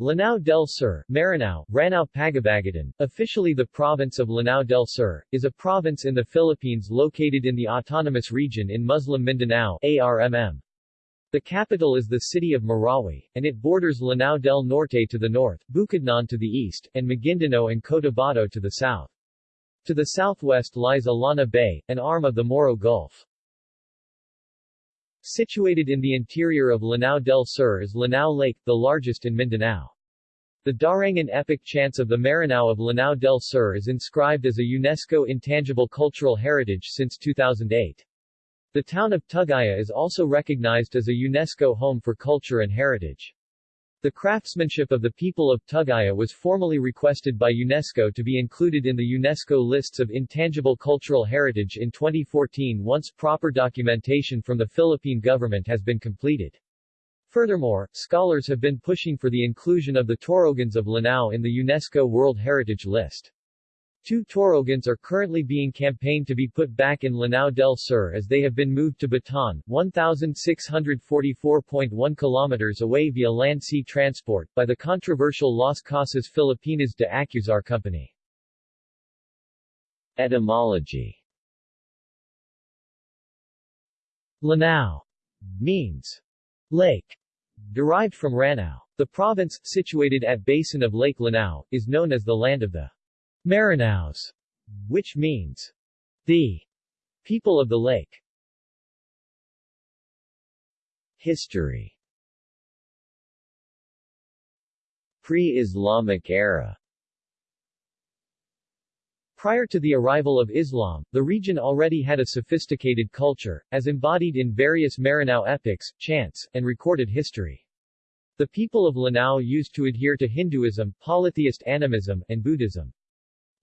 Lanao del Sur, Maranao, Ranao Pagabagatan, officially the province of Lanao del Sur, is a province in the Philippines located in the Autonomous Region in Muslim Mindanao ARMM. The capital is the city of Marawi, and it borders Lanao del Norte to the north, Bukidnon to the east, and Maguindanao and Cotabato to the south. To the southwest lies Illana Bay, an arm of the Moro Gulf. Situated in the interior of Lanao del Sur is Lanao Lake, the largest in Mindanao. The Darangan epic chants of the Maranao of Lanao del Sur is inscribed as a UNESCO Intangible Cultural Heritage since 2008. The town of Tugaya is also recognized as a UNESCO Home for Culture and Heritage. The craftsmanship of the people of Tugaya was formally requested by UNESCO to be included in the UNESCO lists of intangible cultural heritage in 2014 once proper documentation from the Philippine government has been completed. Furthermore, scholars have been pushing for the inclusion of the Torogans of Lanao in the UNESCO World Heritage List. Two Torogans are currently being campaigned to be put back in Lanao del Sur as they have been moved to Bataan, 1,644.1 kilometers away via land-sea transport, by the controversial Las Casas Filipinas de Acuzar Company. Etymology Lanao means lake, derived from Ranao. The province, situated at basin of Lake Lanao, is known as the land of the Maranaos, which means the people of the lake. History Pre-Islamic era Prior to the arrival of Islam, the region already had a sophisticated culture, as embodied in various Maranao epics, chants, and recorded history. The people of Lanao used to adhere to Hinduism, polytheist animism, and Buddhism.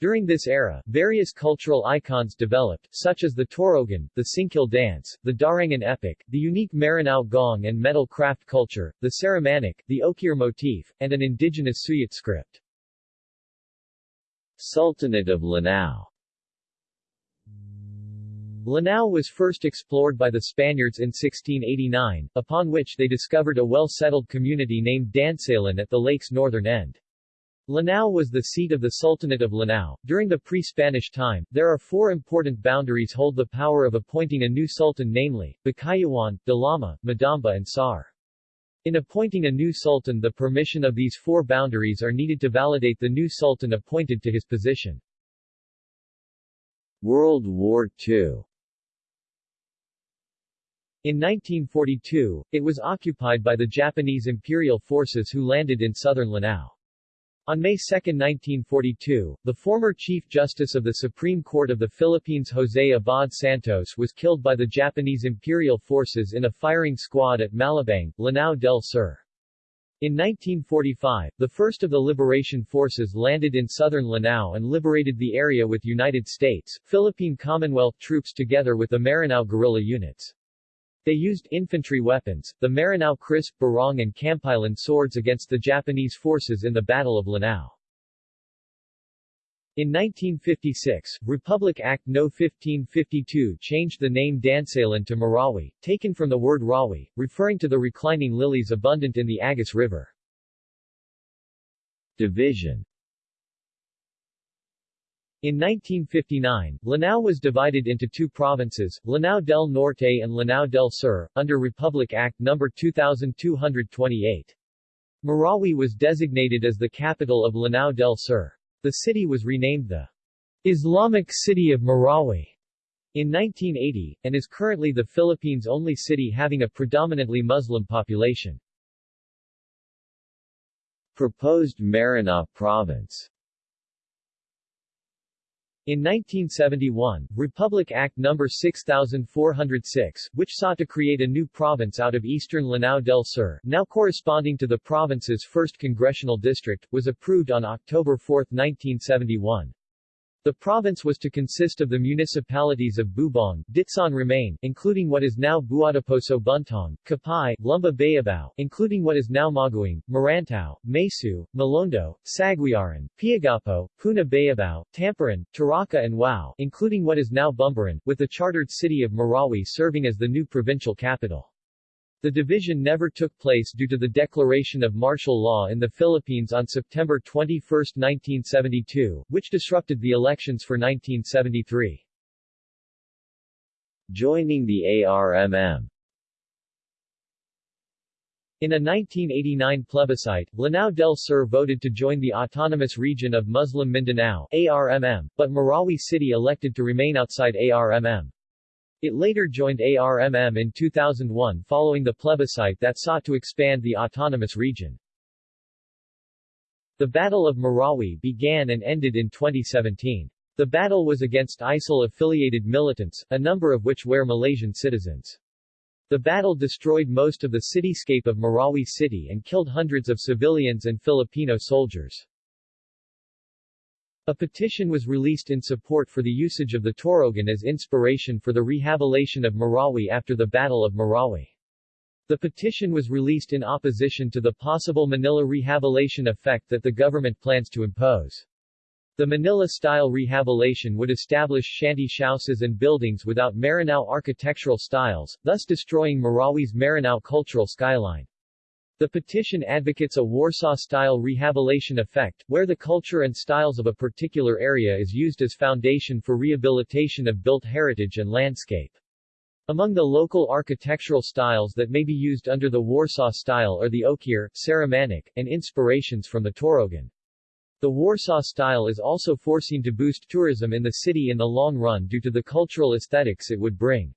During this era, various cultural icons developed, such as the Torogan, the Singkil dance, the Darangan epic, the unique Maranao gong and metal craft culture, the Sarimanok, the Okir motif, and an indigenous Suyat script. Sultanate of Lanao Lanao was first explored by the Spaniards in 1689, upon which they discovered a well-settled community named Dansalan at the lake's northern end. Lanao was the seat of the Sultanate of Lanao. During the pre-Spanish time, there are four important boundaries hold the power of appointing a new sultan namely, Bakayawan, Dalama, Madamba and Sar. In appointing a new sultan the permission of these four boundaries are needed to validate the new sultan appointed to his position. World War II in 1942, it was occupied by the Japanese imperial forces who landed in southern Lanao. On May 2, 1942, the former Chief Justice of the Supreme Court of the Philippines Jose Abad Santos was killed by the Japanese Imperial Forces in a firing squad at Malabang, Lanao del Sur. In 1945, the first of the liberation forces landed in southern Lanao and liberated the area with United States, Philippine Commonwealth troops together with the Maranao guerrilla units. They used infantry weapons, the Maranao Kris, Barong and Kampilan swords against the Japanese forces in the Battle of Lanao. In 1956, Republic Act No. 1552 changed the name Dansalan to Marawi, taken from the word Rawi, referring to the reclining lilies abundant in the Agus River. Division in 1959, Lanao was divided into two provinces, Lanao del Norte and Lanao del Sur, under Republic Act No. 2228. Marawi was designated as the capital of Lanao del Sur. The city was renamed the Islamic City of Marawi in 1980, and is currently the Philippines' only city having a predominantly Muslim population. Proposed Maranao Province in 1971, Republic Act No. 6406, which sought to create a new province out of eastern Lanao del Sur, now corresponding to the province's 1st congressional district, was approved on October 4, 1971. The province was to consist of the municipalities of Bubong, Ditsaan Ramain, including what is now Buadiposo Buntong, Kapai, Lumba Bayabao, including what is now Maguing, Marantao, Masiu, Mulondo, Saguiaran, Piagapo, Poona Bayabao, Tamparan, Taraka and Wao, including what is now Bumbaran, with the chartered city of Marawi serving as the new provincial capital. The division never took place due to the declaration of martial law in the Philippines on September 21, 1972, which disrupted the elections for 1973. Joining the ARMM in a 1989 plebiscite, Lanao del Sur voted to join the Autonomous Region of Muslim Mindanao ARMM, but Marawi City elected to remain outside ARMM. It later joined ARMM in 2001 following the plebiscite that sought to expand the autonomous region. The Battle of Marawi began and ended in 2017. The battle was against ISIL-affiliated militants, a number of which were Malaysian citizens. The battle destroyed most of the cityscape of Marawi City and killed hundreds of civilians and Filipino soldiers. A petition was released in support for the usage of the Torogan as inspiration for the rehabilitation of Marawi after the Battle of Marawi. The petition was released in opposition to the possible Manila rehabilitation effect that the government plans to impose. The Manila-style rehabilitation would establish shanty houses and buildings without Maranao architectural styles, thus destroying Marawi's Maranao cultural skyline. The petition advocates a Warsaw-style rehabilitation effect, where the culture and styles of a particular area is used as foundation for rehabilitation of built heritage and landscape. Among the local architectural styles that may be used under the Warsaw style are the Okir, Sarimanok, and inspirations from the Torogan. The Warsaw style is also foreseen to boost tourism in the city in the long run due to the cultural aesthetics it would bring.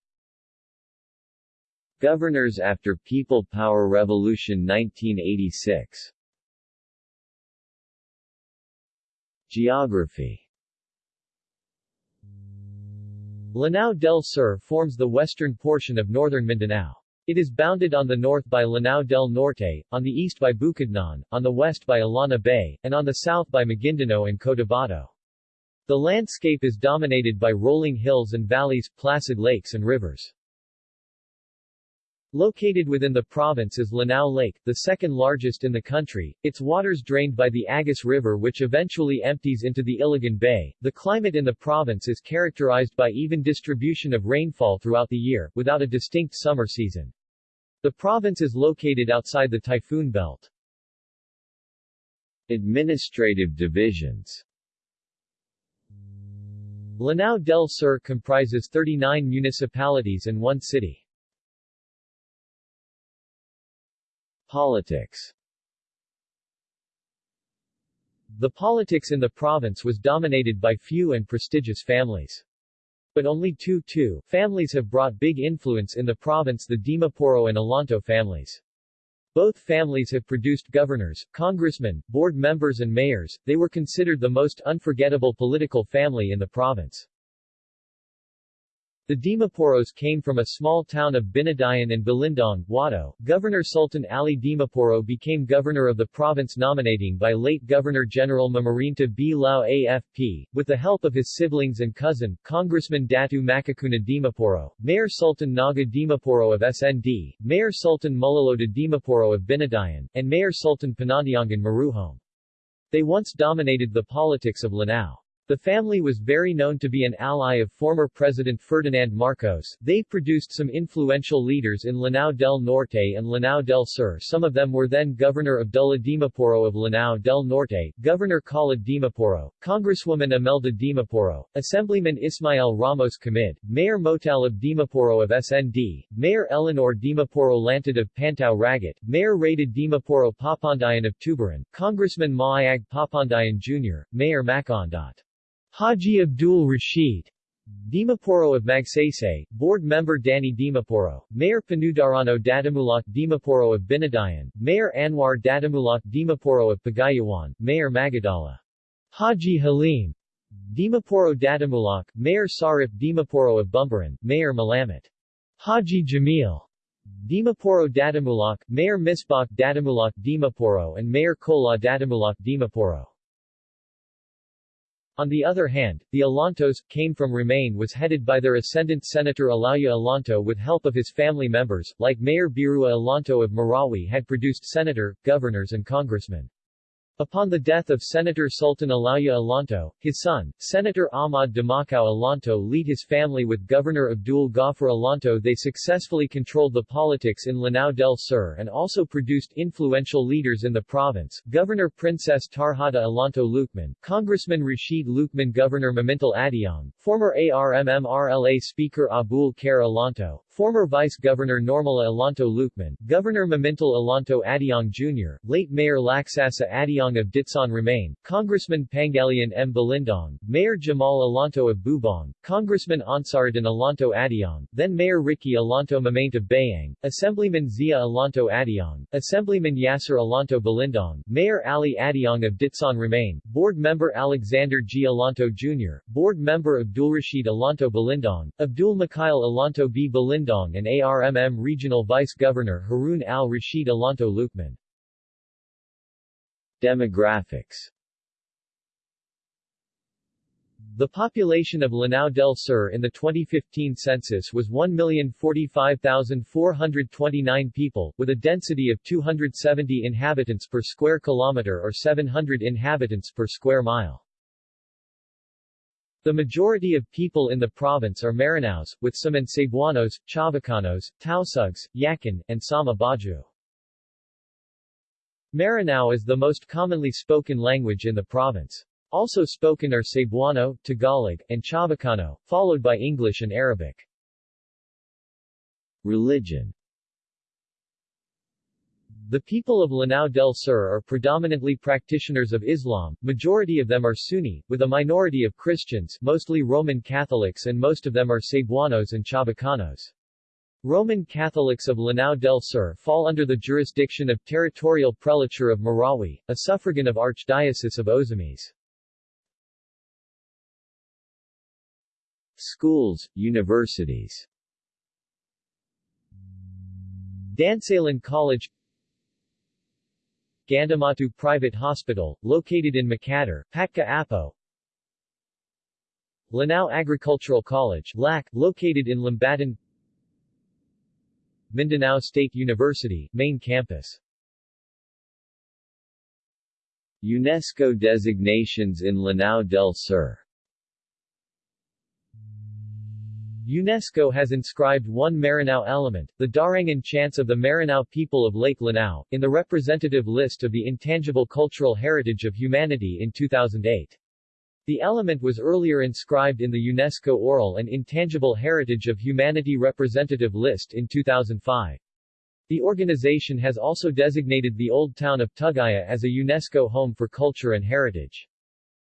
Governors after People Power Revolution 1986 Geography Lanao del Sur forms the western portion of northern Mindanao. It is bounded on the north by Lanao del Norte, on the east by Bukidnon, on the west by Illana Bay, and on the south by Maguindanao and Cotabato. The landscape is dominated by rolling hills and valleys, placid lakes and rivers. Located within the province is Lanao Lake, the second largest in the country, its waters drained by the Agus River which eventually empties into the Iligan Bay. The climate in the province is characterized by even distribution of rainfall throughout the year, without a distinct summer season. The province is located outside the typhoon belt. Administrative divisions Lanao del Sur comprises 39 municipalities and one city. Politics The politics in the province was dominated by few and prestigious families. But only two two families have brought big influence in the province the Dimaporo and Alonto families. Both families have produced governors, congressmen, board members and mayors, they were considered the most unforgettable political family in the province. The Dimaporos came from a small town of Binadayan and Balindong, Wado. Governor Sultan Ali Dimaporo became governor of the province nominating by late Governor-General Mamarinta B. Lao AFP, with the help of his siblings and cousin, Congressman Datu Makakuna Dimaporo, Mayor Sultan Naga Dimaporo of SND, Mayor Sultan Mulaloda Dimaporo of Binadayan, and Mayor Sultan Panandiangan Maruhome. They once dominated the politics of Lanao. The family was very known to be an ally of former President Ferdinand Marcos. They produced some influential leaders in Lanao del Norte and Lanao del Sur. Some of them were then Governor Abdullah Dimaporo of Lanao del Norte, Governor Khalid Dimaporo, Congresswoman Imelda Dimaporo, Assemblyman Ismael Ramos Camid, Mayor Motal of Dimaporo of SND, Mayor Eleanor Dimaporo Lantad of Pantao Ragat, Mayor Rated Dimaporo Papandayan of Tubaran, Congressman Maayag Papandayan Jr., Mayor Macondat. Haji Abdul Rashid Dimaporo of Magsaysay, Board Member Danny Dimaporo, Mayor Panudarano Dadamulak Dimaporo of Binadayan, Mayor Anwar Dadamulak Dimaporo of Pagayawan, Mayor Magadala. Haji Halim Dimaporo Dadamulak, Mayor Sarif Dimaporo of Bumbaran, Mayor Malamat. Haji Jamil Dimaporo Dadamulak, Mayor Misbach Dadamulak Dimaporo and Mayor Kola Dadamulak Dimaporo. On the other hand, the Alontos, came from Ramain was headed by their ascendant Senator Alaya Alonto with help of his family members, like Mayor Birua Alonto of Marawi had produced senator, governors and congressmen. Upon the death of Senator Sultan Alaya Alonto, his son, Senator Ahmad Domocao Alonto lead his family with Governor Abdul Ghaffar Alonto they successfully controlled the politics in Lanao del Sur and also produced influential leaders in the province, Governor Princess Tarhata Alonto Lucman, Congressman Rashid Lucman Governor Mamintal Adiong, former ARMMRLA Speaker Abul Khair Alonto, former Vice Governor Normala Alonto Lucman, Governor Mamintal Alonto Adiong Jr., late Mayor Laksasa Adiong of Ditsaan Ramain, Congressman Pangalian M. Balindong, Mayor Jamal Alonto of Bubong, Congressman Ansaruddin Alonto Adiong, then Mayor Ricky Alonto Mamaint of Bayang, Assemblyman Zia Alonto Adiong, Assemblyman Yasser Alonto Balindong, Mayor Ali Adiong of Ditsaan Ramain, Board Member Alexander G. Alonto Jr., Board Member Abdulrashid Alonto Balindong, Abdul Mikhail Alonto B. Balindong and ARMM Regional Vice Governor Harun al-Rashid Alonto Lucman. Demographics The population of Lanao del Sur in the 2015 census was 1,045,429 people, with a density of 270 inhabitants per square kilometer or 700 inhabitants per square mile. The majority of people in the province are Maranaos, with some in Cebuanos, Chavacanos, Tausugs, Yakan, and Sama Bajau. Maranao is the most commonly spoken language in the province. Also spoken are Cebuano, Tagalog, and Chavacano, followed by English and Arabic. Religion The people of Lanao del Sur are predominantly practitioners of Islam, majority of them are Sunni, with a minority of Christians mostly Roman Catholics and most of them are Cebuanos and Chavacanos. Roman Catholics of Lanao del Sur fall under the jurisdiction of Territorial Prelature of Marawi, a suffragan of Archdiocese of Ozamis. Schools, universities Dansalan College Gandamatu Private Hospital, located in Makatar, Patka Apo. Lanao Agricultural College LAC, located in Lumbatan Mindanao State University, main campus. UNESCO designations in Lanao del Sur UNESCO has inscribed one Maranao element, the Darangan chants of the Maranao people of Lake Lanao, in the representative list of the Intangible Cultural Heritage of Humanity in 2008. The element was earlier inscribed in the UNESCO Oral and Intangible Heritage of Humanity Representative List in 2005. The organization has also designated the old town of Tugaya as a UNESCO Home for Culture and Heritage.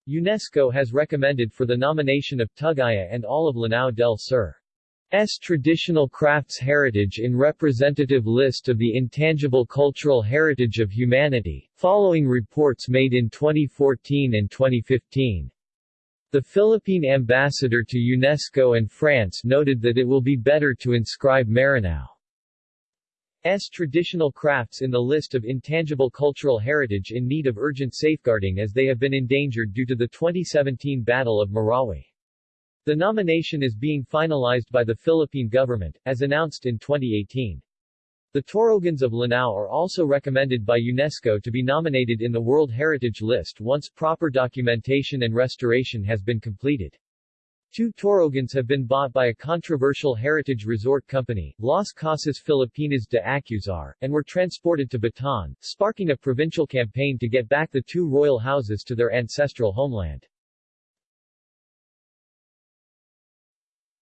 UNESCO has recommended for the nomination of Tugaya and all of Lanao del Sur. S. Traditional Crafts Heritage in Representative List of the Intangible Cultural Heritage of Humanity, following reports made in 2014 and 2015. The Philippine ambassador to UNESCO and France noted that it will be better to inscribe Maranao's traditional crafts in the list of intangible cultural heritage in need of urgent safeguarding as they have been endangered due to the 2017 Battle of Marawi. The nomination is being finalized by the Philippine government, as announced in 2018. The Torogans of Lanao are also recommended by UNESCO to be nominated in the World Heritage List once proper documentation and restoration has been completed. Two Torogans have been bought by a controversial heritage resort company, Las Casas Filipinas de Acuzar, and were transported to Bataan, sparking a provincial campaign to get back the two royal houses to their ancestral homeland.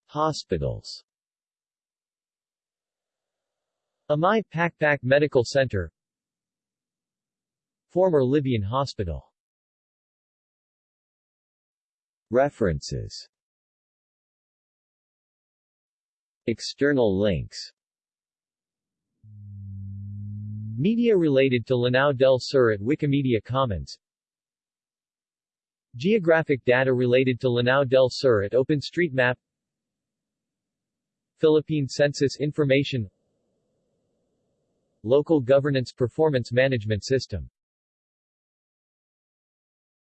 Hospitals Amay Pakpak Medical Center Former Libyan Hospital References External links. Media related to Lanao del Sur at Wikimedia Commons. Geographic data related to Lanao del Sur at OpenStreetMap. Philippine Census Information. Local Governance Performance Management System